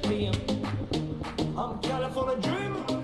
to be